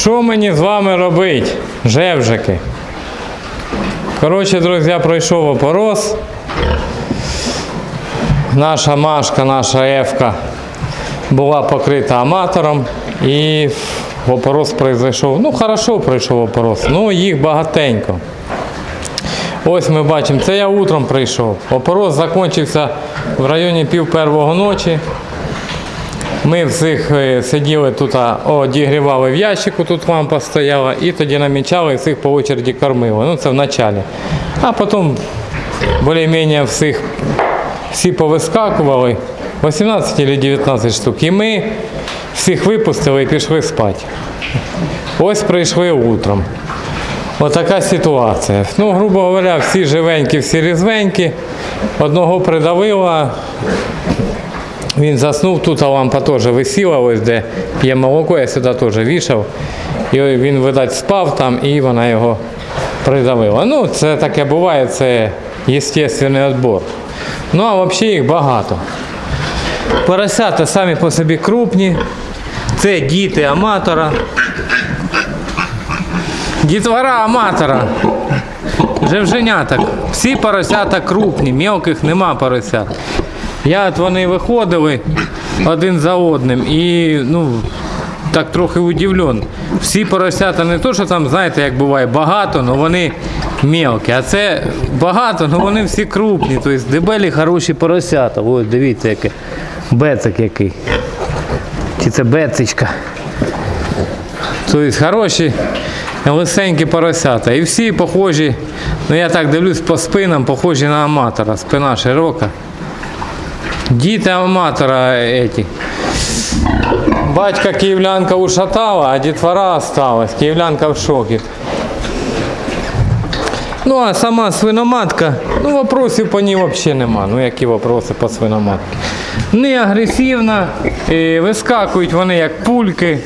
Що мені з вами робити, жевжики? Коротше, друзі, пройшов опорос. Наша Машка, наша Евка була покрита аматором і опорос пройшов. Ну, хорошо пройшов опорос, ну їх багатенько. Ось ми бачимо, це я утром прийшов. Опорос закінчився в районі пів первого ночі. Ми всіх е, сиділи тут, одігрівали в ящику, тут лампа стояла, і тоді намічали і всіх по очереді кормили. Ну це в началі. А потім більш-менш всіх всі повискакували, 18 чи 19 штук. І ми всіх випустили і пішли спати. Ось прийшли утром. Отака ситуація. Ну, грубо говоря, всі живенькі, всі різвенькі. Одного придавило, він заснув, тут лампа теж висіла, ось де п'є молоко, я сюди теж вішав. І він, видать, спав там і вона його придавила. Ну, це таке буває, це естественний відбор. Ну, а взагалі їх багато. Поросята самі по собі крупні. Це діти аматора. Дітвора аматора. Жевженяток. Всі поросята крупні, мелких нема поросят. Я от вони виходили один за одним і ну, так трохи удивлен. Всі поросята не то, що там, знаєте, як буває, багато, але вони мелкі. А це багато, але вони всі крупні. Тобто дебелі хороші поросята. Ось дивіться, яке. Бецик який. Чи це бецичка. Тобто хороші лисенькі поросята. І всі похожі, ну я так дивлюсь по спинам, похожі на аматора. Спина широка. Діти аматора еті. Батька київлянка ушатала, а дітвора осталась. Київлянка в шокі. Ну а сама свиноматка, ну вопросів по ній взагалі нема. Ну які вопроси по свиноматці? Не агресивна, і вискакують вони як пульки.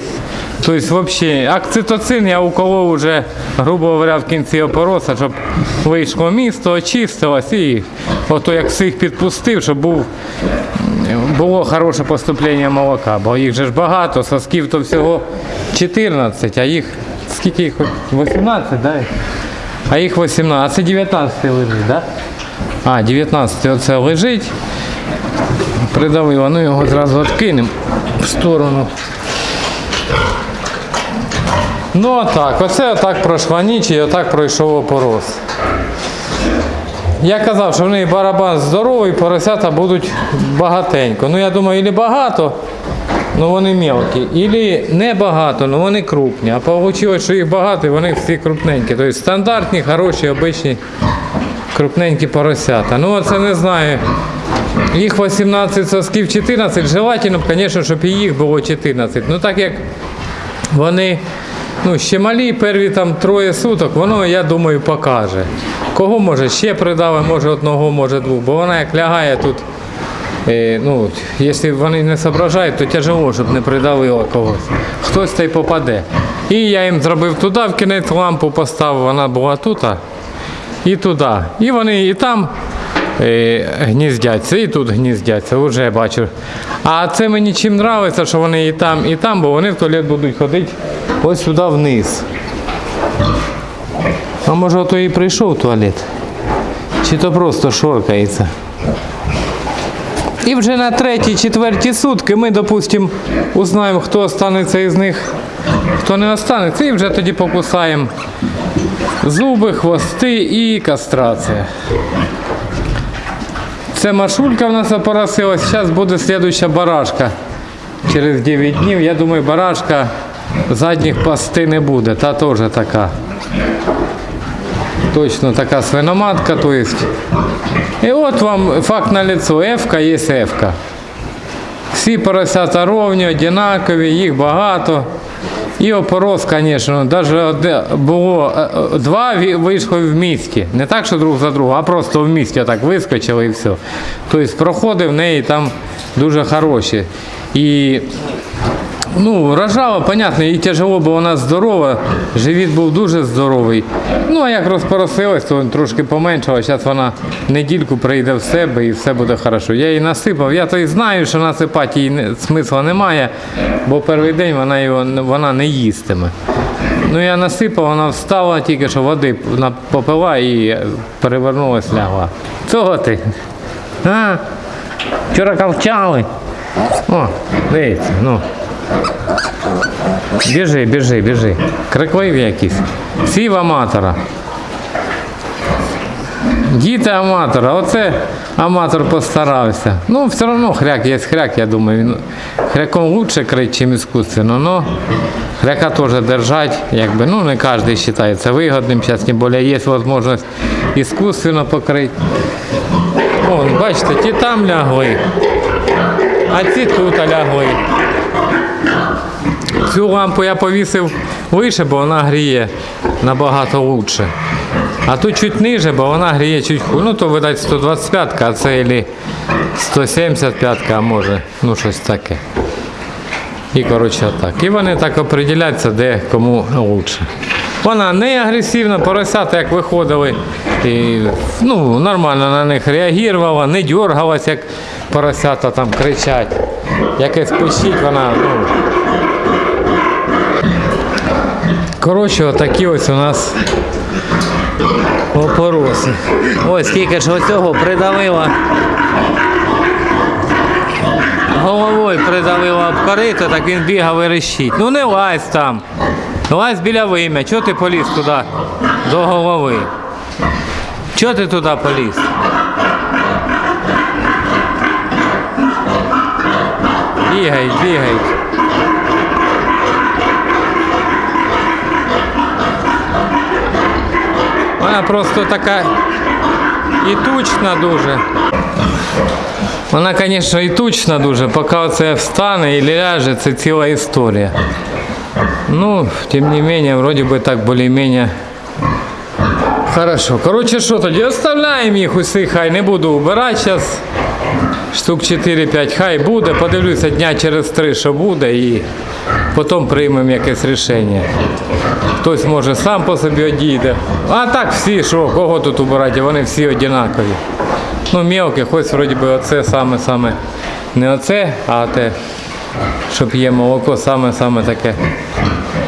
Тобто, взагалі, окситоцин я уколов уже, грубо говоря, в кінці опороса, щоб вийшло місто, очистилось і ото як всіх підпустив, щоб був, було хороше поступлення молока. Бо їх же ж багато, сосків то всього 14, а їх скільки їх? 18, да? А їх 18, а це 19 лежить, да? А, 19 оце лежить. Придавило, ну його зразу відкинемо в сторону. Ну а так, оце отак пройшла ніч і отак пройшов опорос. Я казав, що в неї барабан здоровий, поросята будуть багатенько. Ну я думаю, ілі багато, ну вони мелкі, ілі не багато, ну вони крупні. А вийшло, що їх багато і вони всі крупненькі. Тобто стандартні, хороші, обичні крупненькі поросята. Ну оце не знаю. Їх 18 сосків 14, желательно, звісно, щоб їх було 14. Ну так як вони ну, ще малі, перві там троє суток, воно, я думаю, покаже. Кого може ще придали, може одного, може двох. Бо вона як лягає тут, е, ну, якщо вони не зображають, то тяжело, щоб не придавило когось. Хтось та й попаде. І я їм зробив туди, в кінець лампу поставив, вона була тут і туди. І вони і там гніздяться, і тут гніздяться, вже бачу. А це мені чим подобається, що вони і там, і там, бо вони в туалет будуть ходити ось сюди вниз. А може ото і прийшов туалет? Чи то просто шоркається? І вже на третій, четвертій сутки ми, допустимо, узнаємо, хто останеться із них, хто не останеться, і вже тоді покусаємо зуби, хвости і кастрація. Це машулька в нас опоросилась, зараз буде слідуюча барашка. Через 9 днів, я думаю, барашка задніх пасти не буде, та теж така. Точно така свиноматка, то. І от вам факт на лицо. Ефка є ефка. Всі поросята ровні, однакові, їх багато. І опорос, звісно, навіть було е, е, два вийшли в місті. Не так, що друг за другом, а просто в місті так вискочили і все. Тобто проходи в неї там дуже хороші. І Ну, рожала, понятно, їй тяжело, бо вона здорова, живіт був дуже здоровий. Ну, а як розпоросилась, то трошки поменшала. Зараз вона недільку прийде в себе і все буде хорошо. Я її насипав. Я то і знаю, що насипати їй смисла немає, бо перший день вона його вона не їстиме. Ну я насипав, вона встала тільки що води попила і перевернулась, лягла. Чого ти? А? Вчора ковчали. О, дивіться, ну. Біжи, біжи, біжи. Крикливі якісь. Всі в аматора. Діти аматора, оце аматор постарався. Ну, все одно хряк є хряк, я думаю. Він хряком лучше крить, ніж іскусственно, но хряка теж держать, якби, ну не кожен вважає це вигодним. Зараз тим більше є можливість іскусственно покрити. Вон, бачите, ті там лягли, а ці тут лягли. Цю лампу я повісив вище, бо вона гріє набагато лучше. А тут чуть ниже, бо вона гріє чуть. Ну то видать 125, а це ілі 175, а може, ну щось таке. І коротше так. І вони так определяються, де кому лучше. Вона не агресивна, поросята як виходили, і, ну, нормально на них реагувала, не дергалась, як поросята там кричать. Якесь пищить, вона, ну, Коротше, отакі ось у нас опороси. Ось скільки ж оцього придавила. Головою придавила об корито, так він бігав і рещить. Ну не лазь там. Лазь біля вим'я. Чого ти поліз туди до голови? Чого ти туди поліз? Бігай, бігай. Вона просто така і тучна дуже. Вона, звісно, і тучна дуже, поки це встане і ляже, це ціла історія. Ну, тим не менее, вроде бы так более-менее хорошо. Короче, що тоді? Оставляємо їх усіх, хай не буду убирать зараз. Штук 4-5 хай буде, подивлюся дня через 3, що буде, і потім приймемо якесь рішення. Хтось може сам по собі одійде. А так всі, що, кого тут убирати, вони всі однакові. Ну, мелке, хоч вроді би оце саме-саме. Не оце, а те, що п'є молоко, саме-саме таке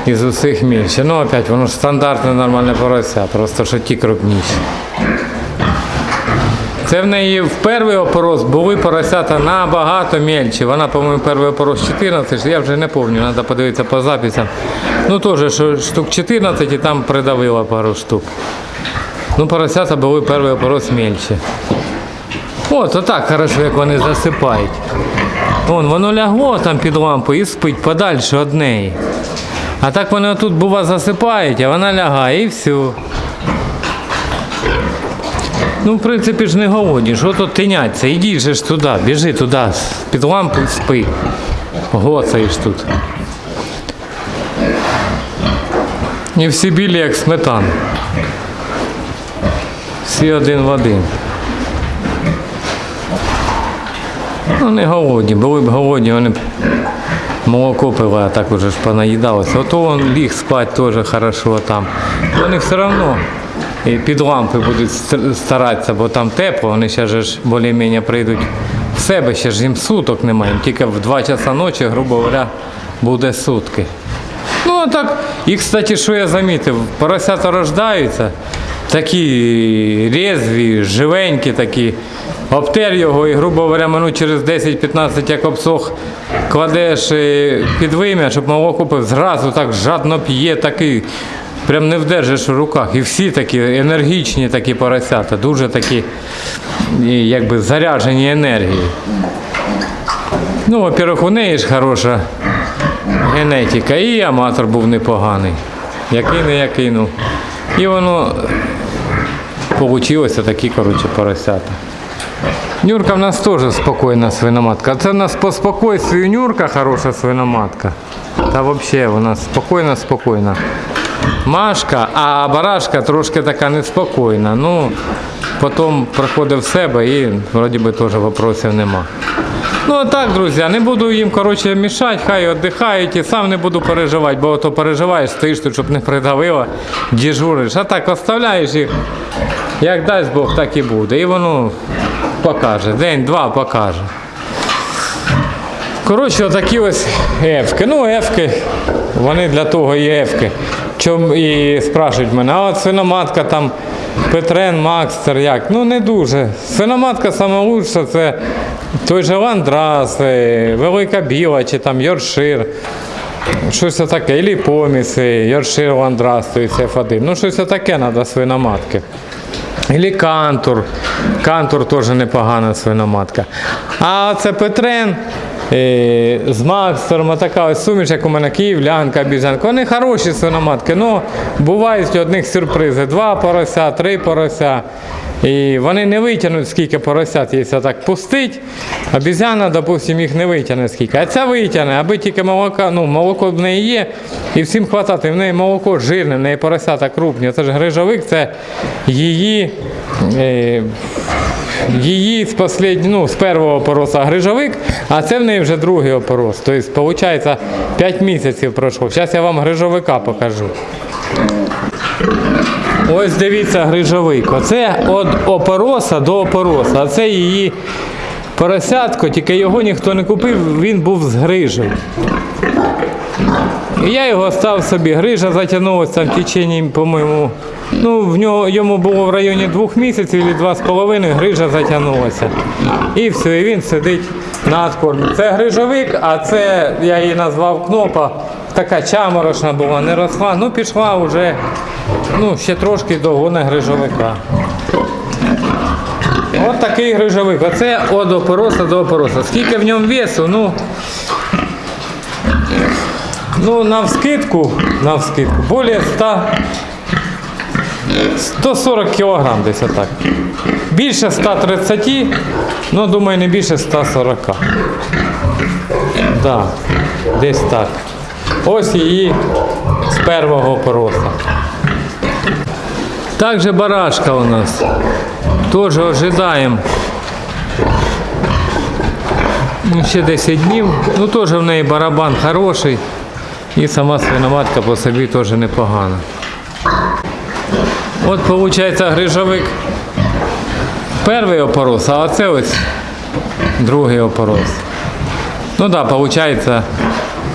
із усіх більше. Ну, опять, воно ж стандартне нормальне порося, просто що ті крупніші. Це в неї в перший опорос були поросята набагато мельчі. Вона, по-моєму, перший опорос 14, я вже не пам'ятаю, треба подивитися по записам. Ну теж штук 14 і там придавила пару штук. Ну, поросята були перший опорос мельчі. От, отак хорошо, як вони засипають. Вон, воно лягло там під лампу і спить подальше від неї. А так вони отут, бува, засипають, а вона лягає і все. Ну, в принципі ж не голодні, що тут тиняться? Ідіть же ж туди, біжи туди, під лампу спи. Гоцаєш тут. І всі білі, як сметана. Всі один в один. Ну, не голодні, були б голодні, вони б молоко пили, а так уже ж понаїдалося. Ото він ліг спати теж хорошо там. Вони все одно і під лампи будуть старатися, бо там тепло, вони ще ж більш-менш прийдуть в себе, ще ж їм суток немає, тільки в 2 часа ночі, грубо говоря, буде сутки. Ну, а так, і, кстати, що я замітив, поросята рождаються, такі резві, живенькі такі. Обтер його і, грубо говоря, минут через 10-15, як обсох, кладеш е, під вим'я, щоб молоко пив, зразу так жадно п'є, такий, прям не вдержиш в руках. І всі такі енергічні такі поросята, дуже такі якби заряджені енергією. Ну, во-первых, у неї ж хороша генетика, і аматор був непоганий. Який не який, ну. І воно получилося такі, коротше, поросята. Нюрка в нас теж спокійна свиноматка. Це в нас по спокійствію Нюрка хороша свиноматка. Та взагалі вона спокійна, спокійна. Машка, а барашка трошки така неспокійна. Ну, потім приходить в себе і вроді би теж вопросів нема. Ну а так, друзі, не буду їм коротше, мішати, хай віддихають і сам не буду переживати, бо то переживаєш, стоїш тут, щоб не придавило, дежуриш. А так оставляєш їх, як дасть Бог, так і буде. І воно покаже, день-два покаже. Коротше, отакі ось ефки. Ну, ефки, вони для того і ефки. чом, і спрашують мене, а от свиноматка там Петрен, Макстер, як? Ну не дуже. Свиноматка лучша це той же Ландрас, е, Велика Біла чи там Йоршир. Щось таке, і поміси, Йоршир Ландрас, то есть F1. Ну, щось таке треба свиноматки. Ілі кантур. Кантур теж непогана свиноматка. А це Петрен е, з Макстером, така ось суміш, як у мене київлянка. Вони хороші свиноматки, але бувають одних сюрпризи. Два порося, три порося. І вони не витягнуть, скільки поросят, якщо так пустить. Обізяна, допустим, їх не витягне скільки. А ця витягне, аби тільки молока, ну, молоко в неї є, і всім хватати. В неї молоко жирне, в неї поросята крупні. Це ж грижовик, це її. Е, Її з послід... ну, з першого опороса грижовик, а це в неї вже другий опорос. Тобто, виходить, 5 місяців пройшло. Зараз я вам грижовика покажу. Ось дивіться грижовик. Оце від опороса до опороса. А це її поросятко, тільки його ніхто не купив, він був з грижею. І я його став собі. Грижа затягнулася в течение, по-моєму. Ну, в нього йому було в районі двох місяців або два з половиною, грижа затягнулася. І все, і він сидить на откормі. Це грижовик, а це я її назвав кнопа. Така чаморошна була, не росла. Ну, пішла вже ну, ще трошки догони грижовика. От такий грижовик. Оце від опороса до опороса. Скільки в ньому весу? Ну, ну навскидку, навскидку, более 100, 140 кілограм десь отак. Більше 130, ну думаю, не більше 140. Да, десь так. Ось її з першого пороса. Також барашка у нас. Теж ожидаємо. Ну, ще 10 днів. Ну теж в неї барабан хороший. І сама свиноматка по собі теж непогана. От виходить грижовик перший опорос, а оце ось другий опорос. Ну так, да, виходить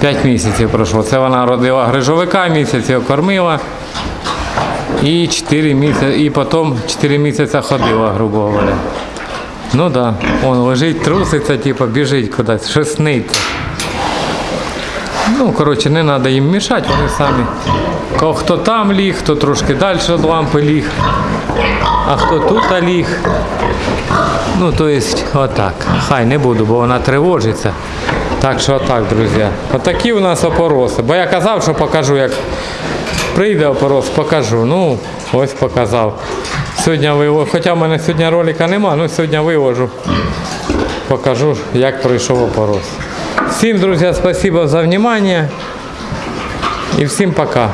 5 місяців пройшло. Це вона родила грижовика, місяць його кормила. І 4 місяці, і потім 4 місяці ходила, грубо говоря. Ну так, да. он лежить, труситься, типу, біжить кудись, щось сниться. Ну, коротше, не треба їм мішати, вони самі. Хто там ліг, хто трошки далі від лампи ліг, а хто тут ліг. Ну, то есть, отак. Хай не буду, бо вона тривожиться. Так що отак, друзі. Отакі у нас опороси. Бо я казав, що покажу, як прийде опорос, покажу. Ну, ось показав. Сьогодні виложу, хоча в мене сьогодні ролика нема, ну сьогодні виложу. Покажу, як пройшов опорос. Всім, друзья, спасибо за внимание. И всем пока.